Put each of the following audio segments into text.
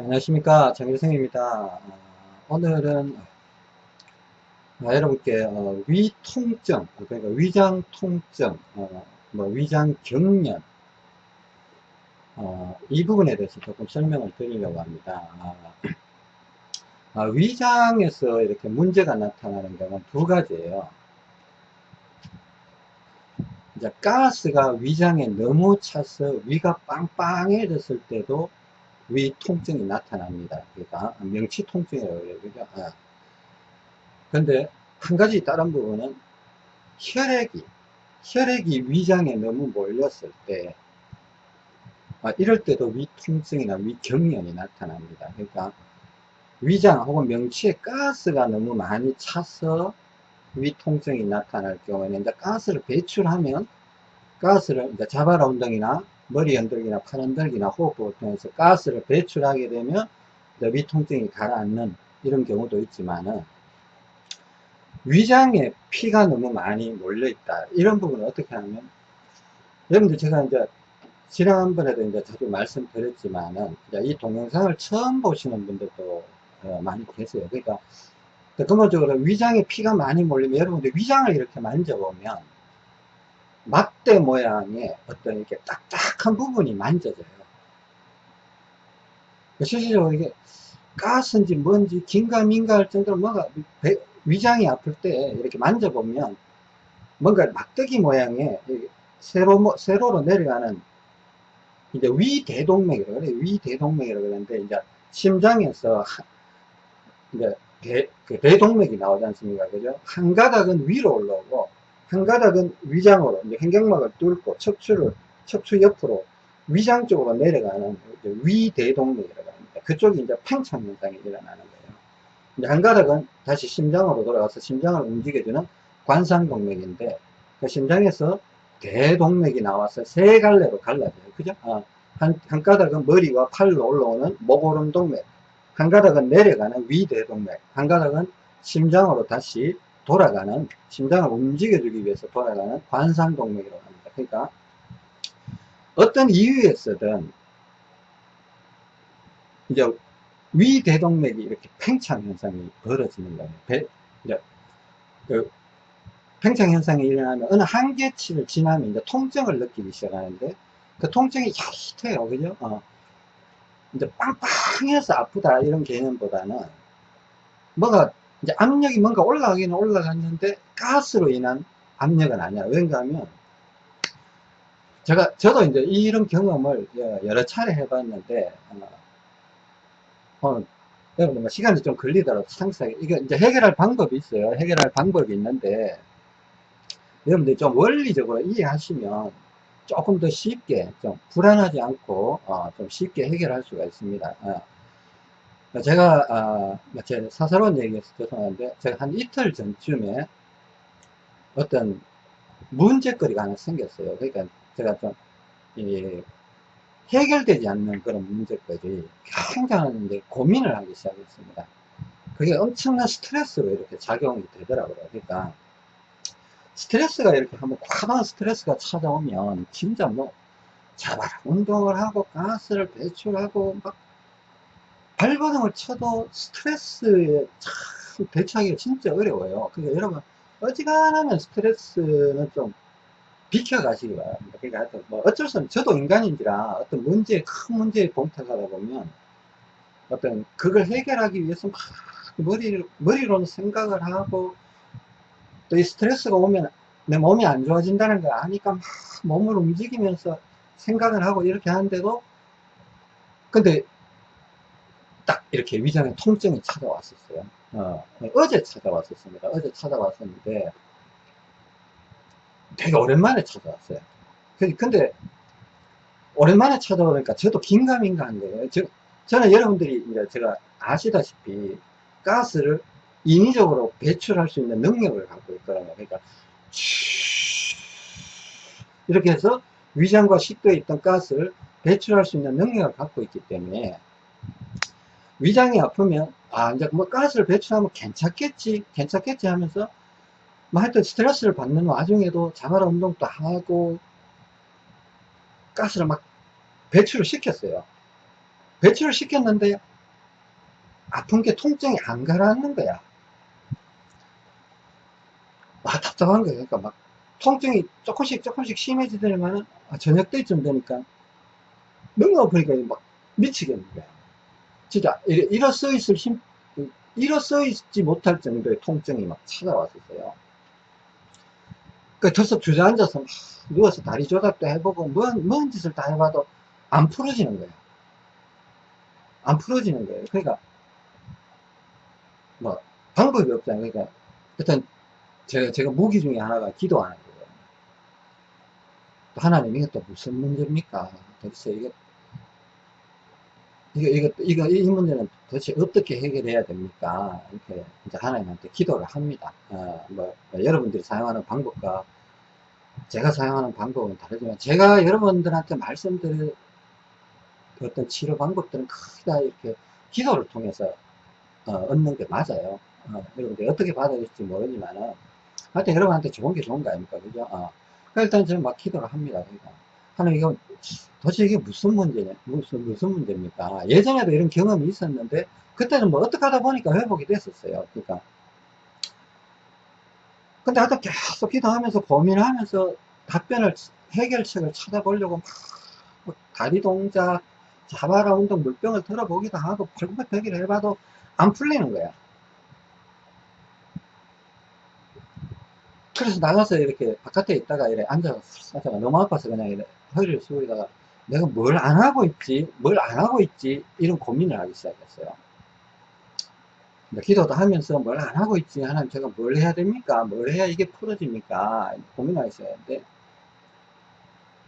안녕하십니까. 정일성입니다. 오늘은 아, 여러분께 어, 위통증 그러니까 위장통증 어, 뭐 위장경련 어, 이 부분에 대해서 조금 설명을 드리려고 합니다. 아, 아, 위장에서 이렇게 문제가 나타나는 경우는 두 가지예요. 이제 가스가 위장에 너무 차서 위가 빵빵해졌을 때도 위 통증이 나타납니다. 그러니까 명치 통증이라고 그래요. 그죠? 아. 근데 한 가지 다른 부분은 혈액이 혈액이 위장에 너무 몰렸을 때 아, 이럴 때도 위 통증이나 위 경련이 나타납니다. 그러니까 위장 혹은 명치에 가스가 너무 많이 차서 위 통증이 나타날 경우에는 이제 가스를 배출하면 가스를 이제 자바라 운동이나 머리 흔들기나 팔 흔들기나 호흡을 통해서 가스를 배출하게 되면 위통증이 가라앉는 이런 경우도 있지만은 위장에 피가 너무 많이 몰려 있다. 이런 부분은 어떻게 하면 여러분들 제가 이제 지난번에도 이제 자주 말씀드렸지만은 이 동영상을 처음 보시는 분들도 어, 많이 계세요. 그러니까 근본적으로 위장에 피가 많이 몰리면 여러분들 위장을 이렇게 만져보면 막대 모양의 어떤 이렇게 딱딱한 부분이 만져져요. 실질적으로 이게 가스인지 뭔지 긴가민가 할 정도로 뭔가 위장이 아플 때 이렇게 만져보면 뭔가 막대기 모양의 세로, 세로로 내려가는 이제 위대동맥이라고 그래요. 위대동맥이라고 그러는데 이제 심장에서 이제 대, 그 대동맥이 나오지 않습니까? 그죠? 한 가닥은 위로 올라오고 한 가닥은 위장으로 이제 횡격막을 뚫고 척추를 척추 옆으로 위장 쪽으로 내려가는 위대동맥이라고 합니다. 그쪽이 이제 팽창 현상이 일어나는 거예요. 이제 한 가닥은 다시 심장으로 돌아가서 심장을 움직여주는 관상동맥인데 그 심장에서 대동맥이 나와서 세 갈래로 갈라져요. 그죠? 아, 한, 한 가닥은 머리와 팔로 올라오는 목오름 동맥, 한 가닥은 내려가는 위대동맥, 한 가닥은 심장으로 다시 돌아가는 심장을 움직여주기 위해서 돌아가는 관상동맥이라고 합니다. 그러니까 어떤 이유에서든 이제 위대동맥이 이렇게 팽창 현상이 벌어지는 거예요. 배, 이제 그 팽창 현상이 일어나면 어느 한계치를 지나면 이제 통증을 느끼기 시작하는데 그 통증이 야릿해요. 그죠? 어. 이제 빵빵해서 아프다 이런 개념보다는 뭐가 이제 압력이 뭔가 올라가기는 올라갔는데 가스로 인한 압력은 아니야. 왠가 하면 제가 저도 이제 이런 경험을 여러 차례 해봤는데 어, 어 여러분 뭐 시간이 좀 걸리더라도 상세하게 이게 이제 해결할 방법이 있어요. 해결할 방법이 있는데 여러분들 좀 원리적으로 이해하시면 조금 더 쉽게 좀 불안하지 않고 어, 좀 쉽게 해결할 수가 있습니다. 어. 제가 아, 뭐제 사사로운 얘기해서 죄송한데 제가 한 이틀 전쯤에 어떤 문제거리가 하나 생겼어요. 그러니까 제가 좀 이, 해결되지 않는 그런 문제거리 굉장한 고민을 하기 시작했습니다. 그게 엄청난 스트레스로 이렇게 작용이 되더라고요. 그러니까 스트레스가 이렇게 한번 과도한 스트레스가 찾아오면 진짜 뭐 자바라 운동을 하고 가스를 배출하고 막 발버둥을 쳐도 스트레스에 참 대처하기가 진짜 어려워요. 그러니까 여러분 어지간하면 스트레스는 좀 비켜가시기 바랍니다. 그러니까 하여튼 뭐 어쩔 수 없는 저도 인간인지라 어떤 문제에 큰 문제에 봉탁하다 보면 어떤 그걸 해결하기 위해서 막 머리, 머리로는 생각을 하고 또 이 스트레스가 오면 내 몸이 안 좋아진다는 걸 아니까 막 몸을 움직이면서 생각을 하고 이렇게 하는데도 근데 딱 이렇게 위장에 통증이 찾아왔었어요. 어, 어제 찾아왔었습니다. 어제 찾아왔었는데 되게 오랜만에 찾아왔어요. 근데 오랜만에 찾아오니까 저도 긴가민가 한 거예요. 저, 저는 여러분들이 이제 제가 아시다시피 가스를 인위적으로 배출할 수 있는 능력을 갖고 있거든요. 그러니까 이렇게 해서 위장과 식도에 있던 가스를 배출할 수 있는 능력을 갖고 있기 때문에 위장이 아프면 아 이제 뭐 가스를 배출하면 괜찮겠지 괜찮겠지 하면서 뭐 하여튼 스트레스를 받는 와중에도 자발 운동도 하고 가스를 막 배출을 시켰어요 배출을 시켰는데 아픈 게 통증이 안 가라앉는 거야. 아, 답답한 거야. 그러니까 막 통증이 조금씩 조금씩 심해지더니만은 아, 저녁 때쯤 되니까 너무 아프니까 막 미치겠는 거야. 진짜 일- 일어서 있을 힘, 일어서 있지 못할 정도의 통증이 막 찾아왔었어요. 그 털썩 주저앉아서 막 누워서 다리 조작도 해보고 뭔, 뭔 짓을 다 해봐도 안 풀어지는 거예요. 안 풀어지는 거예요. 그러니까 뭐 방법이 없잖아요. 그러니까 일단 제가 제가 무기 중에 하나가 기도하는 거예요. 또 하나님 또 무슨 문제입니까? 도대체 이게 이거 이거 이거 이 문제는 도대체 어떻게 해결해야 됩니까? 이렇게 이제 하나님한테 기도를 합니다. 어, 뭐, 뭐 여러분들이 사용하는 방법과 제가 사용하는 방법은 다르지만 제가 여러분들한테 말씀드릴 어떤 치료 방법들은 거의 다 이렇게 기도를 통해서 어, 얻는 게 맞아요. 어, 여러분들 어떻게 받아야 될지 모르지만은 하여튼 여러분한테 좋은 게 좋은 거 아닙니까? 그죠? 어. 그러니까 일단 저는 막 기도를 합니다. 그러니까 하나님 이거 도대체 이게 무슨 문제냐? 무슨 무슨 문제입니까? 예전에도 이런 경험이 있었는데 그때는 뭐 어떻게 하다 보니까 회복이 됐었어요. 그러니까 근데 하여튼 계속 기도하면서 고민하면서 답변을 해결책을 찾아보려고 막, 뭐 다리 동작 자바라 운동 물병을 들어보기도 하고 벌떡벌떡 해봐도 안 풀리는 거야. 그래서 나가서 이렇게 바깥에 있다가 이래 앉아서 너무 아파서 그냥 이래 허리를 숙이다가 내가 뭘 안 하고 있지, 뭘 안 하고 있지, 이런 고민을 하기 시작했어요. 기도도 하면서 뭘 안 하고 있지, 하나님 제가 뭘 해야 됩니까? 뭘 해야 이게 풀어집니까? 고민하기 시작했는데,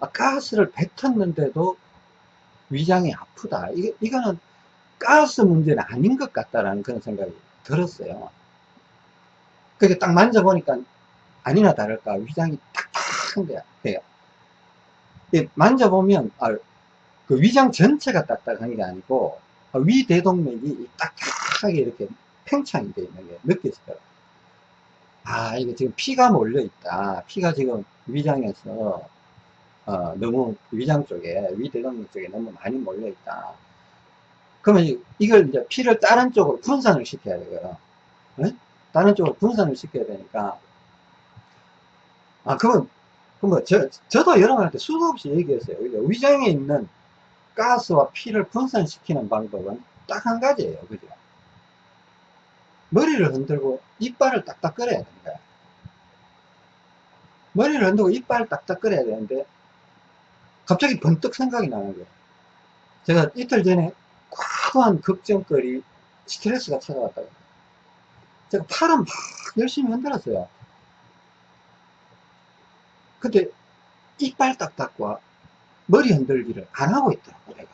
아, 가스를 뱉었는데도 위장이 아프다. 이게, 이거는 가스 문제는 아닌 것 같다라는 그런 생각이 들었어요. 그게 딱 만져보니까 아니나 다를까 위장이 딱딱한 거야. 돼요. 예, 만져보면 아, 그 위장 전체가 딱딱한 게 아니고 아, 위 대동맥이 딱딱하게 이렇게 팽창이 되어 있는 게 느껴지더라고요. 아 이게 지금 피가 몰려 있다. 피가 지금 위장에서 어, 너무 위장 쪽에 위 대동맥 쪽에 너무 많이 몰려 있다. 그러면 이- 이걸 이제 피를 다른 쪽으로 분산을 시켜야 되고요. 네? 다른 쪽으로 분산을 시켜야 되니까 아, 그건, 그뭐 저, 저도 여러분한테 수도 없이 얘기했어요. 위장에 있는 가스와 피를 분산시키는 방법은 딱 한 가지예요. 그죠? 머리를 흔들고 이빨을 딱딱 끓여야 됩니다. 머리를 흔들고 이빨을 딱딱 끓여야 되는데, 갑자기 번뜩 생각이 나는 거예요. 제가 이틀 전에 과거한 걱정거리, 스트레스가 찾아왔다고. 제가 팔은 막 열심히 흔들었어요. 근데 이빨 딱딱과 머리 흔들기를 안 하고 있더라고 내가.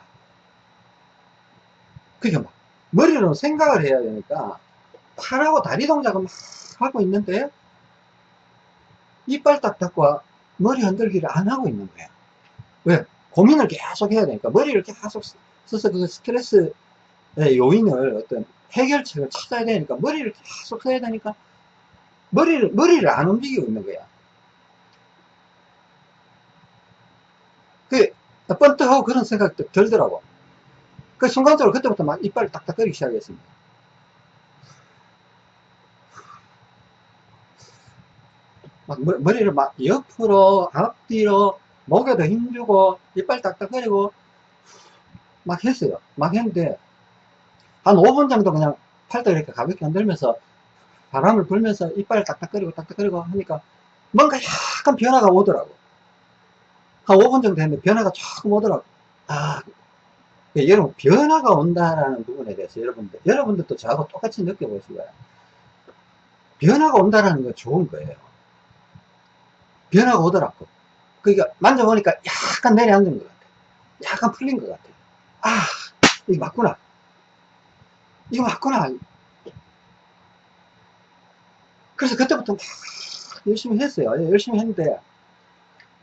그게 막 머리로 생각을 해야 되니까 팔하고 다리 동작을 막 하고 있는데 이빨 딱딱과 머리 흔들기를 안 하고 있는 거야. 왜? 고민을 계속 해야 되니까 머리를 계속 써서 그 스트레스의 요인을 어떤 해결책을 찾아야 되니까 머리를 계속 써야 되니까 머리를 머리를 안 움직이고 있는 거야 그, 번뜩하고 그런 생각도 들더라고. 그 순간적으로 그때부터 막 이빨을 딱딱거리기 시작했습니다. 막 머- 머리를 막 옆으로, 앞뒤로, 목에도 힘주고, 이빨 딱딱거리고, 막 했어요. 막 했는데, 한 5분 정도 그냥 팔도 이렇게 가볍게 흔들면서, 바람을 불면서 이빨 딱딱거리고, 딱딱거리고 하니까, 뭔가 약간 변화가 오더라고. 한 5분 정도 했는데 변화가 조금 오더라고. 아, 그 여러분, 변화가 온다라는 부분에 대해서 여러분들, 여러분들도 저하고 똑같이 느껴보실 거예요. 변화가 온다라는 건 좋은 거예요. 변화가 오더라고. 그러니까 만져보니까 약간 내려앉은 것 같아. 약간 풀린 것 같아. 아, 이거 맞구나. 이거 맞구나. 그래서 그때부터 막 열심히 했어요. 예, 열심히 했는데,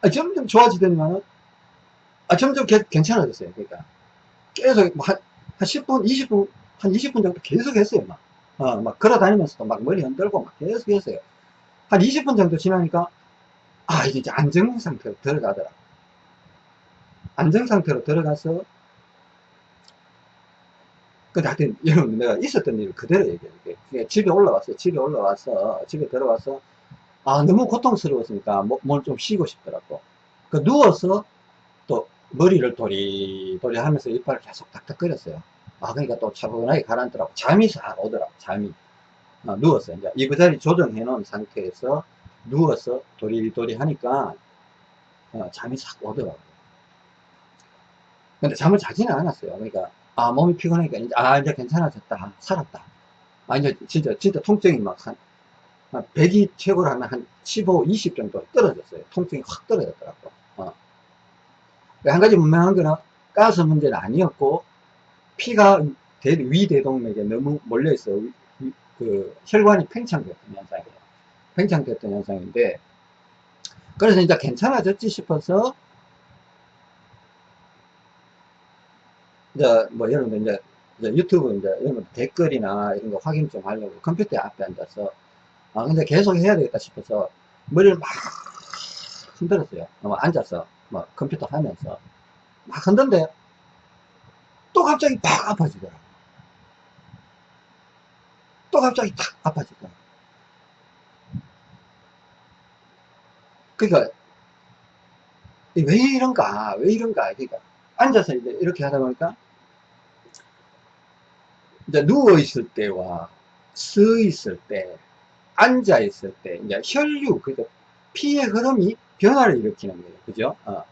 아, 점점 좋아지더니만은, 아, 점점 개- 괜찮아졌어요. 그러니까. 계속, 뭐 한, 한 10분, 20분, 한 20분 정도 계속 했어요. 막. 어, 막 걸어 다니면서도 막 머리 흔들고 막 계속 했어요. 한 20분 정도 지나니까, 아, 이제 안정 상태로 들어가더라. 안정 상태로 들어가서, 근데 하여튼, 여러분, 내가 있었던 일을 그대로. 그러니까 집에 올라왔어요. 집에 올라와서, 집에 들어와서, 아, 너무 고통스러웠으니까, 뭐, 뭘좀 쉬고 싶더라고. 그, 누워서, 또, 머리를 도리도리 하면서 이빨을 계속 닥닥거렸어요. 아, 그러니까 또 차분하게 가라앉더라고. 잠이 잘 오더라고, 잠이. 어, 누워서, 이제, 이부 자리 조정해 놓은 상태에서, 누워서 도리도리 하니까, 어, 잠이 싹 오더라고. 근데 잠을 자지는 않았어요. 그러니까, 아, 몸이 피곤하니까, 이제, 아, 이제 괜찮아졌다. 살았다. 아, 이제 진짜, 진짜 통증이 막 100이 최고로 하면 한 15, 20 정도 떨어졌어요. 통증이 확 떨어졌더라고. 어. 한 가지 분명한 거는 가스 문제는 아니었고, 피가 대, 위대동맥에 너무 몰려있어. 그, 혈관이 팽창됐던 현상이에요. 팽창됐던 현상인데, 그래서 이제 괜찮아졌지 싶어서, 이제 뭐 여러분들 이제, 이제 유튜브 이제 여러분 댓글이나 이런 거 확인 좀 하려고 컴퓨터 앞에 앉아서 아 근데 계속 해야 되겠다 싶어서 머리를 막 흔들었어요. 뭐 앉아서 뭐 컴퓨터 하면서 막 흔든데 또 갑자기 팍 아파지더라. 또 갑자기 탁 아파지더라. 그러니까 왜 이런가 왜 이런가 그러니까 앉아서 이제 이렇게 하다 보니까 이제 누워 있을 때와 서 있을 때, 앉아 있을 때, 이제 혈류, 그죠? 피의 흐름이 변화를 일으키는 거예요. 그죠? 어.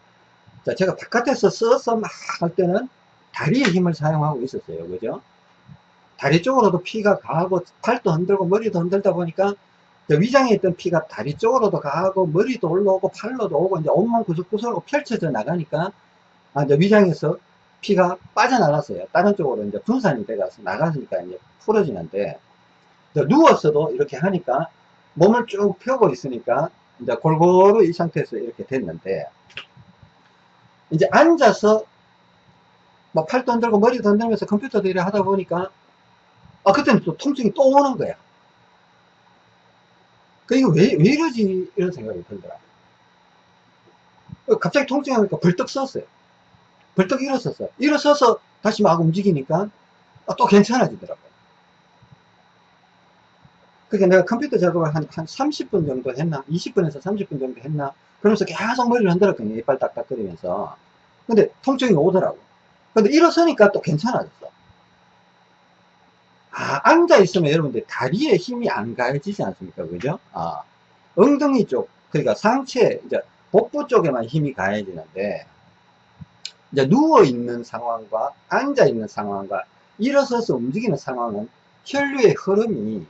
자, 제가 바깥에서 써서 막 할 때는 다리의 힘을 사용하고 있었어요. 그죠? 다리 쪽으로도 피가 가고, 팔도 흔들고, 머리도 흔들다 보니까, 위장에 있던 피가 다리 쪽으로도 가고, 머리도 올라오고, 팔로도 오고, 이제 온몸 구석구석으로 펼쳐져 나가니까, 아, 이제 위장에서 피가 빠져나갔어요. 다른 쪽으로 이제 분산이 돼가서 나가니까 이제 풀어지는데, 누웠어도 이렇게 하니까 몸을 쭉 펴고 있으니까 이제 골고루 이 상태에서 이렇게 됐는데, 이제 앉아서 뭐 팔도 흔들고 머리도 흔들면서 컴퓨터도 이래 하다 보니까, 아, 그때는 또 통증이 또 오는 거야. 그, 이거 왜, 왜 이러지? 이런 생각이 들더라. 갑자기 통증이 오니까 벌떡 썼어요. 벌떡 일어섰어. 일어서서 다시 막 움직이니까 아, 또 괜찮아지더라고요. 그러니까 내가 컴퓨터 작업을 한, 한 30분 정도 했나? 20분에서 30분 정도 했나? 그러면서 계속 머리를 흔들었거든요. 이빨 딱딱거리면서. 근데 통증이 오더라고. 근데 일어서니까 또 괜찮아졌어. 아, 앉아있으면 여러분들 다리에 힘이 안 가해지지 않습니까? 그죠? 아, 엉덩이 쪽, 그러니까 상체, 이제 복부 쪽에만 힘이 가해지는데, 이제 누워있는 상황과 앉아있는 상황과 일어서서 움직이는 상황은 혈류의 흐름이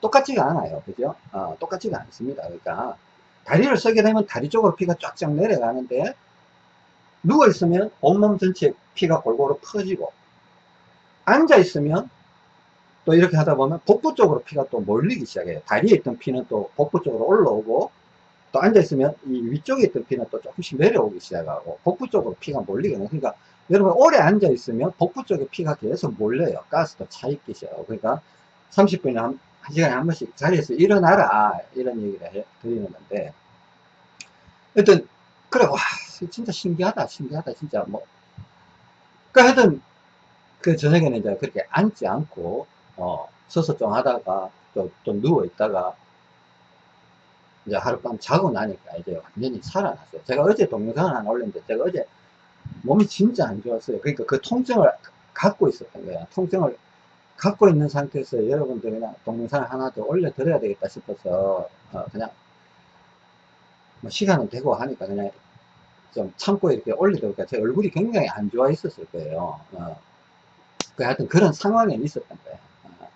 똑같지가 않아요. 그죠? 어, 똑같지가 않습니다. 그러니까 다리를 서게 되면 다리 쪽으로 피가 쫙쫙 내려가는데 누워있으면 온몸 전체에 피가 골고루 퍼지고 앉아있으면 또 이렇게 하다 보면 복부 쪽으로 피가 또 몰리기 시작해요. 다리에 있던 피는 또 복부 쪽으로 올라오고 또 앉아있으면 이 위쪽에 있던 피는 또 조금씩 내려오기 시작하고 복부 쪽으로 피가 몰리거든요. 그러니까 여러분 오래 앉아있으면 복부 쪽에 피가 계속 몰려요. 가스도 차있기 시작하고. 그러니까 30분에 한, 한 시간에 한 번씩 자리에서 일어나라. 이런 얘기를 해, 드리는 건데. 하여튼, 그래, 와, 진짜 신기하다, 신기하다, 진짜 뭐. 그러니까 하여튼, 그 저녁에는 이제 그렇게 앉지 않고, 어, 서서 좀 하다가, 또, 또 누워 있다가, 이제 하룻밤 자고 나니까 이제 완전히 살아났어요. 제가 어제 동영상을 하나 올렸는데 제가 어제 몸이 진짜 안 좋았어요. 그러니까 그 통증을 갖고 있었던 거야. 통증을 갖고 있는 상태에서 여러분들 그냥 동영상을 하나 더 올려 드려야 되겠다 싶어서 어 그냥 뭐 시간은 되고 하니까 그냥 좀 참고 이렇게 보니까 제 얼굴이 굉장히 안 좋아 있었을 거예요. 어. 그 하여튼 그런 상황에 있었던 거예요. 어.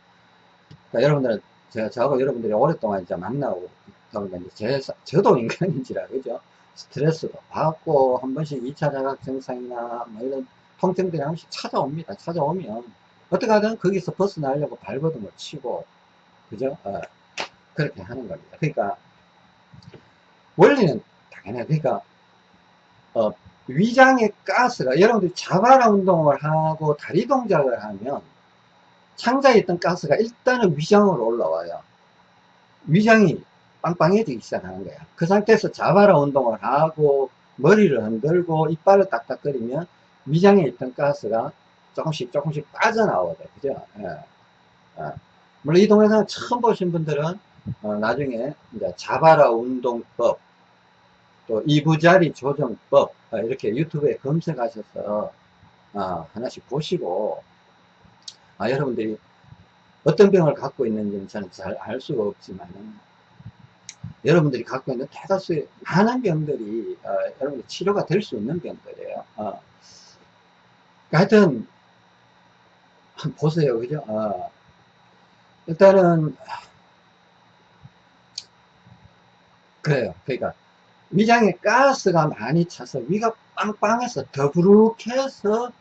그러니까 여러분들은 제가 저하고 여러분들이 오랫동안 이제 만나고 그러니까 이제 제, 저도 인간인지라 그죠 스트레스도 받고 한 번씩 2차 자각 증상이나 뭐 이런 통증들이 한 번씩 찾아옵니다 찾아오면 어떻게 하든 거기서 벗어나려고 발버둥을 치고 그죠? 어, 그렇게 하는 겁니다. 그러니까 원리는 당연해 그러니까 어, 위장의 가스가 여러분들이 자바라 운동을 하고 다리 동작을 하면 창자에 있던 가스가 일단은 위장으로 올라와요. 위장이 빵빵해지기 시작하는 거야. 그 상태에서 자바라 운동을 하고 머리를 흔들고 이빨을 딱딱거리면 위장에 있던 가스가 조금씩 조금씩 빠져나오거든. 그죠? 예. 예. 물론 이 동영상을 처음 보신 분들은 어, 나중에 이제 자바라 운동법 또 이부자리 조정법 어, 이렇게 유튜브에 검색하셔서 어, 하나씩 보시고 아, 여러분들이 어떤 병을 갖고 있는지는 저는 잘 알 수가 없지만 여러분들이 갖고 있는 대다수의 많은 병들이 어, 여러분들 치료가 될 수 있는 병들이에요. 어. 하여튼 한번 보세요, 그죠? 어. 일단은 그래요. 그러니까 위장에 가스가 많이 차서 위가 빵빵해서 더부룩해서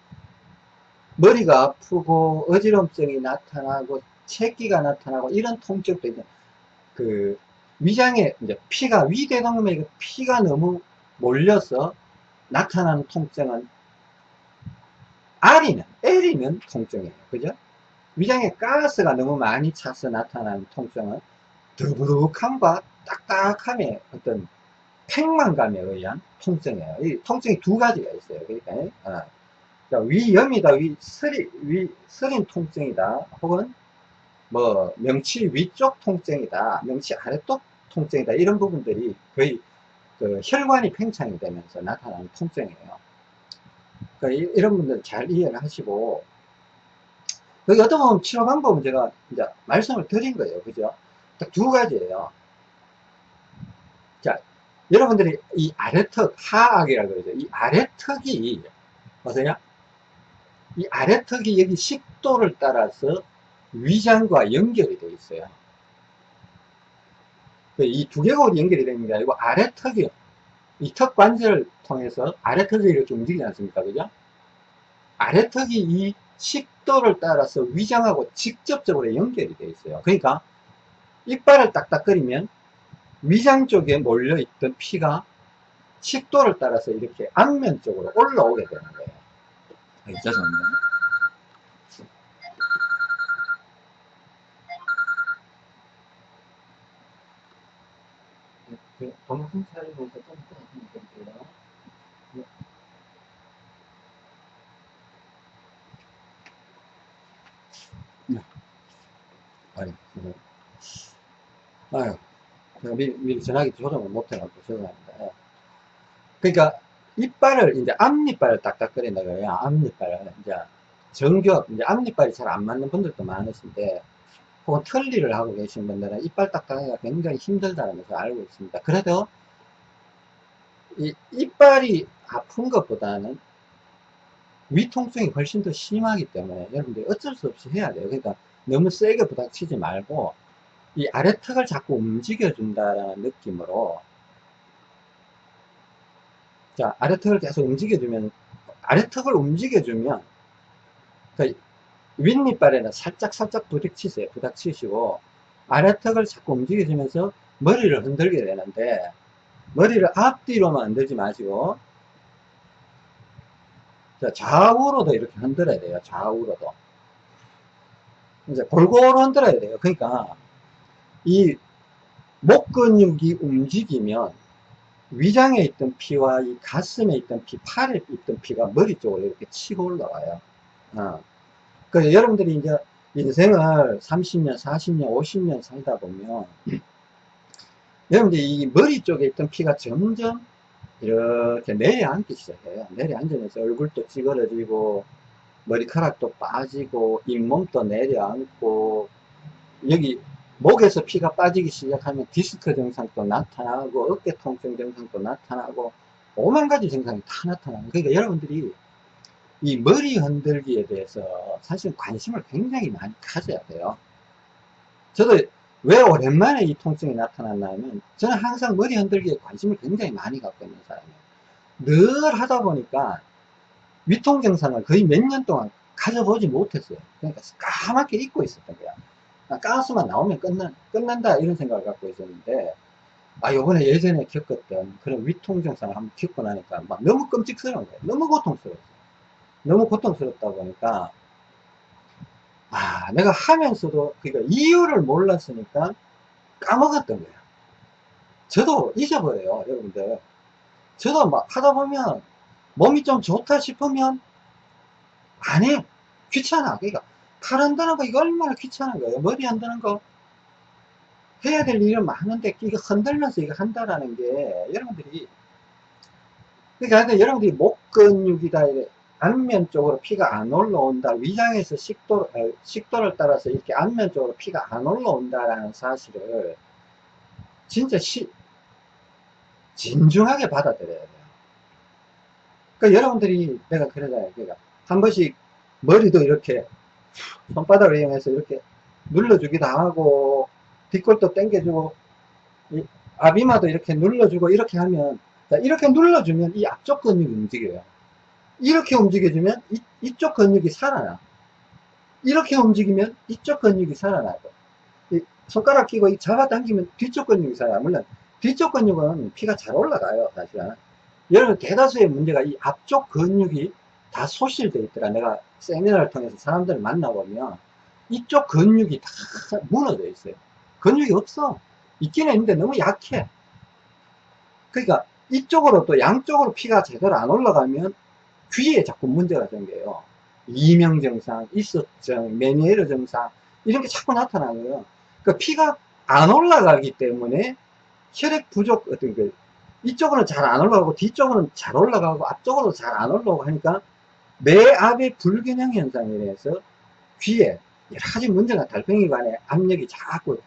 머리가 아프고 어지럼증이 나타나고 체기가 나타나고 이런 통증도 있는 그 위장에 이제 피가 위대동맥에 피가 너무 몰려서 나타나는 통증은 R이면 L이면 통증이에요. 그죠? 위장에 가스가 너무 많이 차서 나타나는 통증은 더부룩함과 딱딱함의 어떤 팽만감에 의한 통증이에요. 이 통증이 두 가지가 있어요. 그러니까, 어. 그러니까 위염이다, 위 스리, 위 스린 통증이다, 혹은 뭐 명치 위쪽 통증이다, 명치 아래쪽 통증이다 이런 부분들이 거의 그 혈관이 팽창이 되면서 나타나는 통증이에요. 그러니까 이, 런 분들 잘 이해를 하시고 여기 어떤 보면 치료 방법은 제가 이제 말씀을 드린 거예요. 그죠? 딱 두 가지예요. 자, 여러분들이 이 아래턱, 하악이라고 그러죠. 이 아래턱이, 보세요. 이 아래턱이 여기 식도를 따라서 위장과 연결이 되어 있어요. 그이 두 개골이 연결이 되는 게 아니고 아래턱이, 이 턱 관절을 통해서 아래턱이 이렇게 움직이지 않습니까? 그죠? 아래턱이 이 식도를 따라서 위장하고 직접적으로 연결이 되어 있어요. 그러니까 이빨을 딱딱거리면 위장 쪽에 몰려있던 피가 식도를 따라서 이렇게 안면 쪽으로 올라오게 되는 거예요. 아, 죄송합니다. 동영상 촬영에서 좀 끊어주면 될게요. 네. 아니, 아유. 제가 미리, 미리 전화기 조정을 못해갖고 죄송합니다. 예. 그러니까 이빨을 이제 앞니빨을 딱딱거린다 그래요. 앞니빨을 이제 정겹 이제 앞니빨이 잘 안 맞는 분들도 많으신데 털리를 하고 계신 분들은 이빨 딱딱하기가 굉장히 힘들다는 것을 알고 있습니다. 그래도 이 이빨이 아픈 것보다는 위통증이 훨씬 더 심하기 때문에 여러분들 어쩔 수 없이 해야 돼요. 그러니까 너무 세게 부닥치지 말고 이 아래턱을 자꾸 움직여 준다는 느낌으로 자 아래턱을 계속 움직여 주면 아래턱을 움직여 주면 그 윗니빨에는 살짝 살짝 부닥치세요 부닥치시고 아래턱을 자꾸 움직여 주면서 머리를 흔들게 되는데 머리를 앞뒤로만 흔들지 마시고 자, 좌우로도 이렇게 흔들어야 돼요 좌우로도 이제 골고루 흔들어야 돼요 그러니까 이 목 근육이 움직이면 위장에 있던 피와 이 가슴에 있던 피, 팔에 있던 피가 머리 쪽으로 이렇게 치고 올라와요. 어. 그래서 여러분들이 이제 인생을 30년, 40년, 50년 살다 보면 여러분들이 이 머리 쪽에 있던 피가 점점 이렇게 내려앉기 시작해요. 내려앉으면서 얼굴도 찌그러지고 머리카락도 빠지고 잇몸도 내려앉고 여기 목에서 피가 빠지기 시작하면 디스크 증상도 나타나고 어깨 통증 증상도 나타나고 오만 가지 증상이 다 나타나는 그러니까 여러분들이 이 머리 흔들기에 대해서 사실 관심을 굉장히 많이 가져야 돼요. 저도 왜 오랜만에 이 통증이 나타났냐면 저는 항상 머리 흔들기에 관심을 굉장히 많이 갖고 있는 사람이에요. 늘 하다 보니까 위통 증상을 거의 몇 년 동안 가져보지 못했어요. 그러니까 까맣게 잊고 있었던 거야. 가스만 나오면 끝난, 끝난다 이런 생각을 갖고 있었는데 아 요번에 예전에 겪었던 그런 위통 증상을 한번 겪고 나니까 막 너무 끔찍스러운 거예요. 너무 고통스러웠어요 너무 고통스럽다 보니까 아 내가 하면서도 그러니까 이유를 몰랐으니까 까먹었던 거예요 저도 잊어버려요 여러분들 저도 막 하다 보면 몸이 좀 좋다 싶으면 안 해요 귀찮아. 그러니까 팔 흔드는 거 이거 얼마나 귀찮은 거예요. 머리 흔드는 거 해야 될 일은 많은데 이거 흔들면서 이거 한다라는 게 여러분들이 그러니까 여러분들이 목 근육이다 안면 쪽으로 피가 안 올라온다. 위장에서 식도, 식도를 따라서 이렇게 안면 쪽으로 피가 안 올라온다라는 사실을 진짜 시, 진중하게 받아들여야 돼요. 그러니까 여러분들이 내가 그러잖아요 그러니까 한 번씩 머리도 이렇게 손바닥을 이용해서 이렇게 눌러주기도 하고 뒷골도 당겨주고 아비마도 이렇게 눌러주고 이렇게 하면 이렇게 눌러주면 이 앞쪽 근육이 움직여요 이렇게 움직여주면 이, 이쪽 근육이 살아나. 이렇게 움직이면 이쪽 근육이 살아나고 손가락 끼고 잡아당기면 뒤쪽 근육이 살아나. 물론 뒤쪽 근육은 피가 잘 올라가요 사실은 여러분 대다수의 문제가 이 앞쪽 근육이 다 소실되어 있더라. 내가 세미나를 통해서 사람들을 만나보면 이쪽 근육이 다 무너져 있어요. 근육이 없어. 있기는 있는데 너무 약해. 그러니까 이쪽으로 또 양쪽으로 피가 제대로 안 올라가면 귀에 자꾸 문제가 생겨요 이명 증상, 이석증, 메니에르 증상 이런 게 자꾸 나타나고요 그 피가 안 올라가기 때문에 혈액 부족 어떤 그 이쪽으로는 잘 안 올라가고 뒤쪽으로는 잘 올라가고 앞쪽으로 잘 안 올라가고 하니까 뇌압의 불균형 현상에 대해서 귀에 여러 가지 문제가 달팽이관에 압력이 자꾸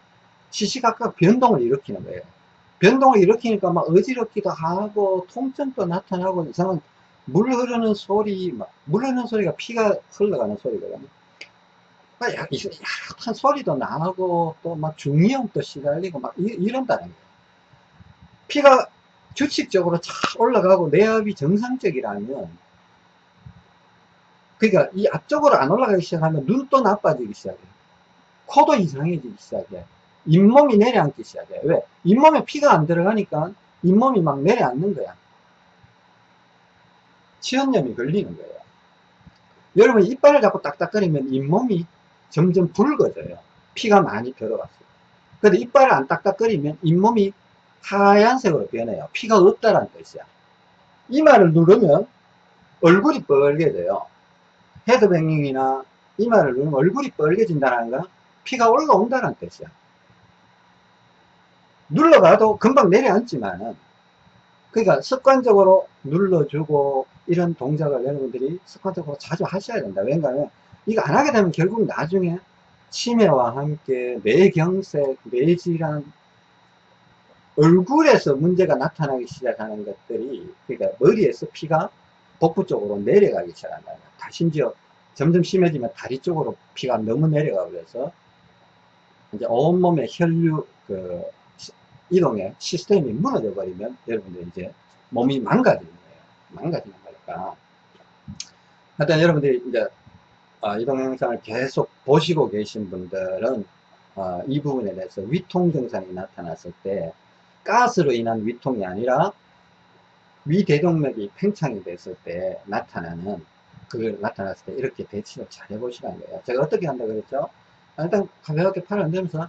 시시각각 변동을 일으키는 거예요. 변동을 일으키니까 막 어지럽기도 하고 통증도 나타나고 이상한 물 흐르는 소리, 막물 흐르는 소리가 피가 흘러가는 소리거든요. 막 약, 약한 소리도 나고 또 막 중이염도 시달리고 막 이, 런다는 거예요. 피가 규칙적으로 잘 올라가고 내압이 정상적이라면 그러니까 이 앞쪽으로 안 올라가기 시작하면 눈도 나빠지기 시작해요. 코도 이상해지기 시작해. 잇몸이 내려앉기 시작해. 왜? 잇몸에 피가 안 들어가니까 잇몸이 막 내려앉는 거야. 치연염이 걸리는 거예요. 여러분 이빨을 자꾸 딱딱거리면 잇몸이 점점 붉어져요. 피가 많이 들어갔어요. 근데 이빨을 안 딱딱거리면 잇몸이 하얀색으로 변해요. 피가 없다라는 뜻이야. 이마를 누르면 얼굴이 빨개져요. 헤드뱅잉이나 이마를 누르면 얼굴이 빨개진다는 건 피가 올라온다는 뜻이야. 눌러가도 금방 내려앉지만은 그러니까 습관적으로 눌러주고 이런 동작을 여러분들이 습관적으로 자주 하셔야 된다. 왜냐하면 이거 안 하게 되면 결국 나중에 치매와 함께 뇌경색, 뇌질환, 얼굴에서 문제가 나타나기 시작하는 것들이 그러니까 머리에서 피가 복부 쪽으로 내려가기 시작한다. 다 심지어 점점 심해지면 다리 쪽으로 피가 너무 내려가고 그래서 이제 온몸의 혈류 그 이동의 시스템이 무너져 버리면 여러분들 이제 몸이 망가지는 거예요. 망가지는 거니까. 하여튼 여러분들이 이제 어, 이 동 영상을 계속 보시고 계신 분들은 어, 이 부분에 대해서 위통 증상이 나타났을 때 가스로 인한 위통이 아니라 위대동맥이 팽창이 됐을 때 나타나는 그걸 나타났을 때 이렇게 대치를 잘 해보시라는 거예요. 제가 어떻게 한다 그랬죠? 일단 가볍게 팔을 흔들면서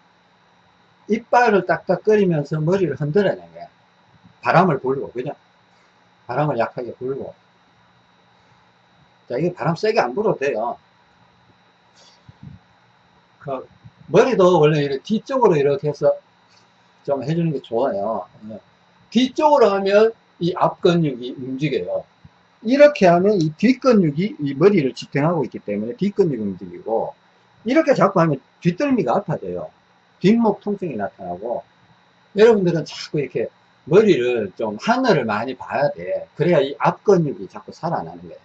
이빨을 딱딱거리면서 머리를 흔들어내는 거야. 바람을 불고, 그죠? 바람을 약하게 불고. 자, 이게 바람 세게 안 불어도 돼요. 그, 머리도 원래 이렇게 뒤쪽으로 이렇게 해서 좀 해주는 게 좋아요. 예. 뒤쪽으로 하면 이 앞 근육이 움직여요. 이렇게 하면 이 뒷 근육이 이 머리를 지탱하고 있기 때문에 뒷 근육이 움직이고 이렇게 자꾸 하면 뒷덜미가 아파져요. 뒷목 통증이 나타나고 여러분들은 자꾸 이렇게 머리를 좀 하늘을 많이 봐야 돼. 그래야 이 앞근육이 자꾸 살아나는 거예요.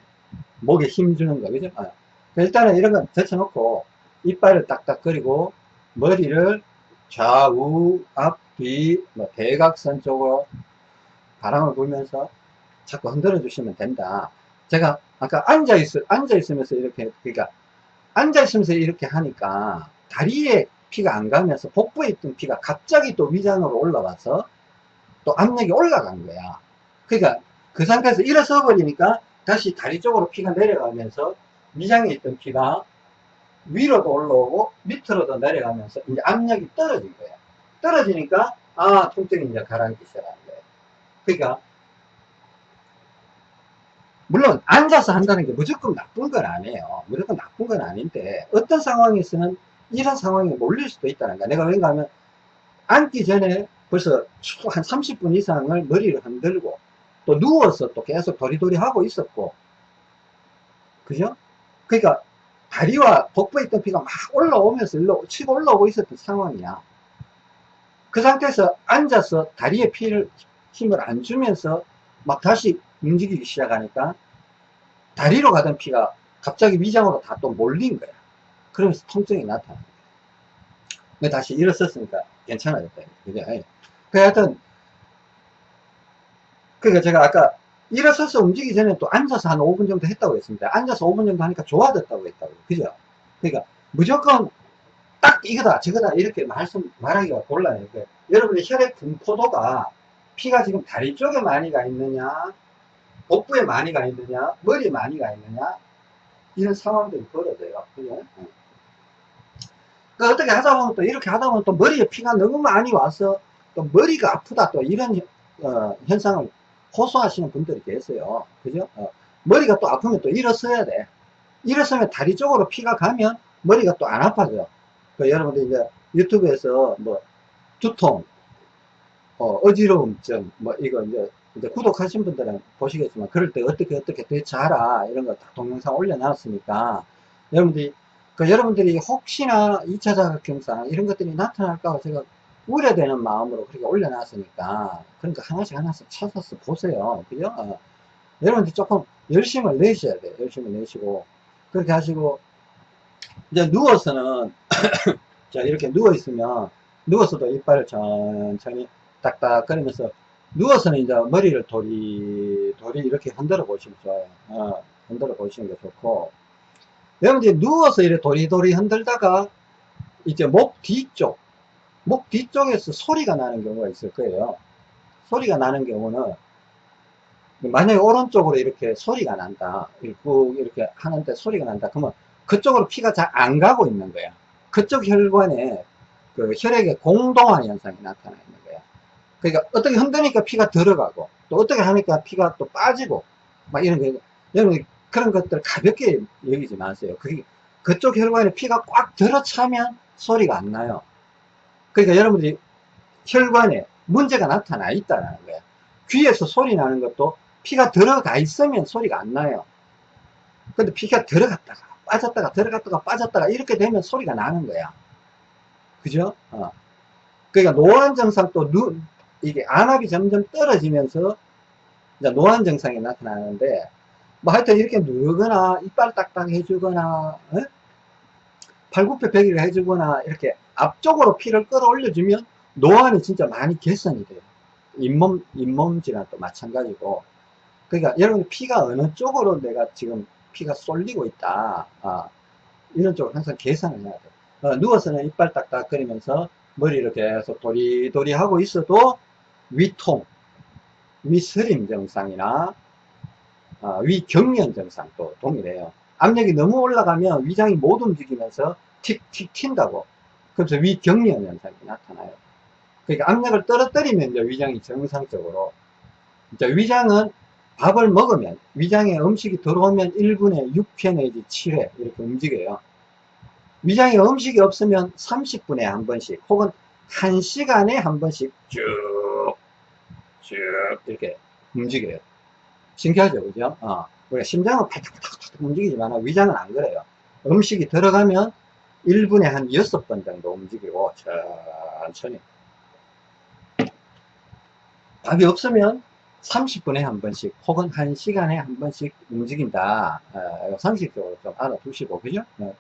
목에 힘 주는 거, 그죠? 아. 일단은 이런 건 젖혀놓고 이빨을 딱딱거리고 머리를 좌우, 앞, 뒤, 뭐 대각선 쪽으로 바람을 불면서 자꾸 흔들어 주시면 된다. 제가 아까 앉아 있, 앉아 있으면서 이렇게, 그러니까 앉아 있으면서 이렇게 하니까 다리에 피가 안 가면서 복부에 있던 피가 갑자기 또 위장으로 올라와서 또 압력이 올라간 거야. 그러니까 그 상태에서 일어서 버리니까 다시 다리 쪽으로 피가 내려가면서 위장에 있던 피가 위로도 올라오고 밑으로도 내려가면서 이제 압력이 떨어진 거야. 떨어지니까 아 통증이 이제 가라앉기 시작하는 거예요. 그러니까 물론 앉아서 한다는 게 무조건 나쁜 건 아니에요. 무조건 나쁜 건 아닌데 어떤 상황에서는 이런 상황에 몰릴 수도 있다는 거야. 내가 왠가 하면 앉기 전에 벌써 한 30분 이상을 머리를 흔들고 또 누워서 또 계속 도리도리 하고 있었고 그죠? 그러니까 다리와 복부에 있던 피가 막 올라오면서 일로 치고 올라오고 있었던 상황이야. 그 상태에서 앉아서 다리에 피를 힘을 안 주면서 막 다시 움직이기 시작하니까 다리로 가던 피가 갑자기 위장으로 다 또 몰린 거야. 그러면서 통증이 나타나. 근 다시 일어섰으니까 괜찮아졌다. 그죠? 그 하여튼, 그러니까 제가 아까 일어서서 움직이기 전에 또 앉아서 한 5분 정도 했다고 했습니다. 앉아서 5분 정도 하니까 좋아졌다고 했다고. 그죠? 그러니까 무조건 딱 이거다, 저거다, 이렇게 말씀, 말하기가 곤란해요. 그러니까 여러분의 혈액 분포도가 피가 지금 다리 쪽에 많이 가 있느냐, 복부에 많이 가 있느냐, 머리에 많이 가 있느냐, 이런 상황들이 벌어져요. 그죠? 그 어떻게 하다 보면 또 이렇게 하다 보면 또 머리에 피가 너무 많이 와서 또 머리가 아프다 또 이런 어, 현상을 호소하시는 분들이 계세요. 그죠? 어, 머리가 또 아프면 또 일어서야 돼. 일어서면 다리 쪽으로 피가 가면 머리가 또 안 아파져. 그 여러분들 이제 유튜브에서 뭐 두통, 어, 지러움증 뭐 이거 이제, 이제 구독하신 분들은 보시겠지만 그럴 때 어떻게 어떻게 대처하라 이런 거 다 동영상 올려놨으니까 여러분들이 그 여러분들이 혹시나 2차 자극경상 이런 것들이 나타날까 봐 제가 우려되는 마음으로 그렇게 올려놨으니까 그러니까 하나씩 하나씩 찾아서 보세요. 그죠? 어. 여러분들 조금 열심을 내셔야 돼요. 열심을 내시고 그렇게 하시고 이제 누워서는 자 이렇게 누워 있으면 누워서도 이빨을 천천히 딱딱거리면서 누워서는 이제 머리를 도리 도리 이렇게 흔들어 보시면 좋아요. 어, 흔들어 보시는 게 좋고 여러분들이 누워서 이렇게 도리도리 흔들다가 이제 목 뒤쪽 목 뒤쪽에서 소리가 나는 경우가 있을 거예요. 소리가 나는 경우는 만약에 오른쪽으로 이렇게 소리가 난다. 이렇게 하는데 소리가 난다. 그러면 그쪽으로 피가 잘 안 가고 있는 거야. 그쪽 혈관에 그 혈액의 공동화 현상이 나타나 있는 거야. 그러니까 어떻게 흔드니까 피가 들어가고 또 어떻게 하니까 피가 또 빠지고 막 이런 거. 여러분 그런 것들 가볍게 여기지 마세요. 그게 그쪽 혈관에 피가 꽉 들어차면 소리가 안 나요. 그러니까 여러분들이 혈관에 문제가 나타나 있다는 거예요. 귀에서 소리 나는 것도 피가 들어가 있으면 소리가 안 나요. 근데 피가 들어갔다가 빠졌다가 들어갔다가 빠졌다가 이렇게 되면 소리가 나는 거야. 그죠? 어. 그러니까 노안 증상 또 눈, 이게 안압이 점점 떨어지면서 노안 증상이 나타나는데 뭐 하여튼 이렇게 누르거나 이빨 딱딱 해주거나 어? 팔굽혀 펴기를 해주거나 이렇게 앞쪽으로 피를 끌어올려주면 노안이 진짜 많이 개선이 돼요. 잇몸, 잇몸질랑 또 마찬가지고. 그러니까 여러분 피가 어느 쪽으로 내가 지금 피가 쏠리고 있다. 아, 이런 쪽으로 항상 계산을 해야 돼요. 어, 누워서는 이빨 딱딱거리면서 머리를 계속 도리도리 하고 있어도 위통, 위스림 증상이나 어, 위경련 증상도 동일해요. 압력이 너무 올라가면 위장이 못 움직이면서 틱틱 튄다고. 그래서 위경련 현상이 나타나요. 그러니까 압력을 떨어뜨리면 이제 위장이 정상적으로 이제 위장은 밥을 먹으면 위장에 음식이 들어오면 1분에 6회 내지 7회 이렇게 움직여요. 위장에 음식이 없으면 30분에 한 번씩 혹은 1시간에 한 번씩 쭉쭉 이렇게 움직여요. 신기하죠, 그죠? 어. 우리가 심장은 팍팍팍팍 움직이지만 위장은 안 그래요. 음식이 들어가면 1분에 한 6번 정도 움직이고 천천히 밥이 없으면 30분에 한 번씩 혹은 1시간에 한 번씩 움직인다. 어, 상식적으로 좀 알아두시고 그죠? 어.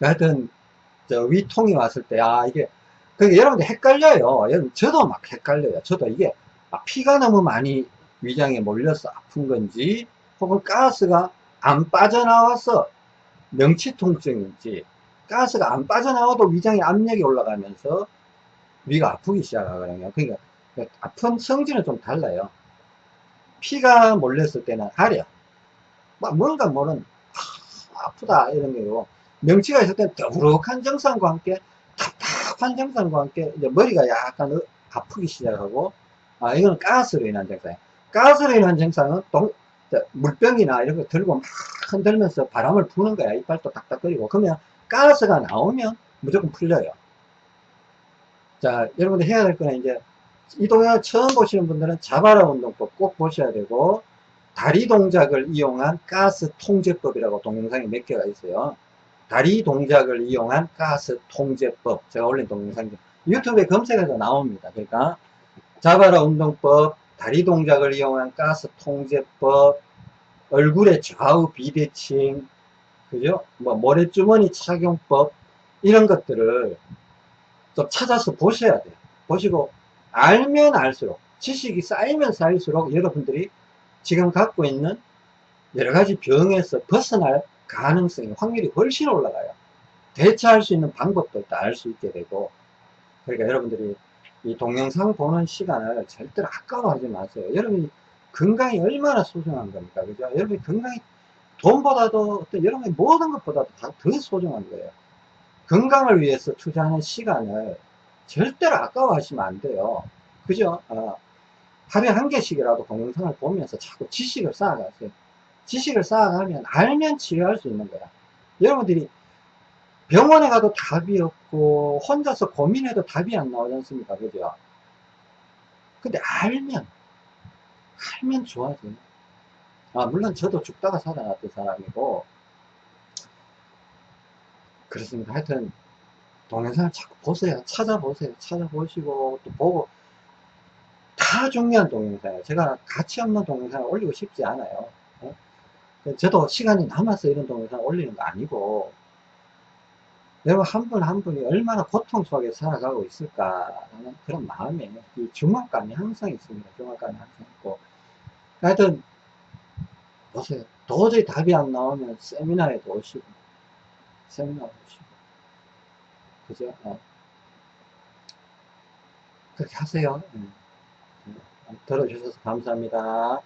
하여튼 저 위통이 왔을 때 아 이게 그러니까 여러분들 헷갈려요. 저도 막 헷갈려요. 저도 이게 아, 피가 너무 많이 위장에 몰려서 아픈 건지 혹은 가스가 안 빠져나와서 명치 통증인지 가스가 안 빠져나와도 위장에 압력이 올라가면서 위가 아프기 시작하거든요. 그러니까 아픈 성질은 좀 달라요. 피가 몰렸을 때는 아려. 막 뭔가 모른 아, 아프다 이런 게고 명치가 있을 때는 더부룩한 증상과 함께 답답한 증상과 함께 이제 머리가 약간 아프기 시작하고 아 이거는 가스로 인한 증상이에요. 가스로 인한 증상은 동, 저, 물병이나 이런 거 들고 막 흔들면서 바람을 부는 거야. 이빨도 딱딱거리고. 그러면 가스가 나오면 무조건 풀려요. 자, 여러분들 해야 될 거는 이제 이 동영상 처음 보시는 분들은 자바라 운동법 꼭 보셔야 되고 다리 동작을 이용한 가스 통제법이라고 동영상이 몇 개가 있어요. 다리 동작을 이용한 가스 통제법 제가 올린 동영상 유튜브에 검색해서 나옵니다. 그러니까 자바라 운동법, 다리 동작을 이용한 가스 통제법, 얼굴의 좌우 비대칭, 그죠? 뭐 모래주머니 착용법 이런 것들을 좀 찾아서 보셔야 돼요. 보시고 알면 알수록 지식이 쌓이면 쌓일수록 여러분들이 지금 갖고 있는 여러 가지 병에서 벗어날 가능성이 확률이 훨씬 올라가요. 대처할 수 있는 방법도 알수 있게 되고 그러니까 여러분들이 이 동영상 보는 시간을 절대로 아까워하지 마세요. 여러분이 건강이 얼마나 소중한 겁니까? 그죠? 여러분이 건강이 돈보다도 어떤 여러분의 모든 것보다도 다 더 소중한 거예요. 건강을 위해서 투자하는 시간을 절대로 아까워하시면 안 돼요. 그죠? 어, 하루에 한 개씩이라도 동영상을 보면서 자꾸 지식을 쌓아가세요. 지식을 쌓아가면 알면 치료할 수 있는 거야. 여러분들이 병원에 가도 답이 없고 혼자서 고민해도 답이 안 나오지 않습니까? 그죠? 근데 알면 알면 좋아져요. 아, 물론 저도 죽다가 살아났던 사람이고 그렇습니다. 하여튼 동영상을 자꾸 보세요. 찾아보세요. 찾아보시고 또 보고 다 중요한 동영상이에요. 제가 가치 없는 동영상을 올리고 싶지 않아요. 어? 저도 시간이 남아서 이런 동영상을 올리는 거 아니고 여러분 한 분 한 분이 얼마나 고통 속에 살아가고 있을까라는 그런 마음에 이 중압감이 항상 있습니다. 중압감이 항상 있고 하여튼 보세요. 도저히 답이 안 나오면 세미나에도 오시고 세미나 오시고 그죠? 어. 그렇게 하세요. 음. 들어주셔서 감사합니다.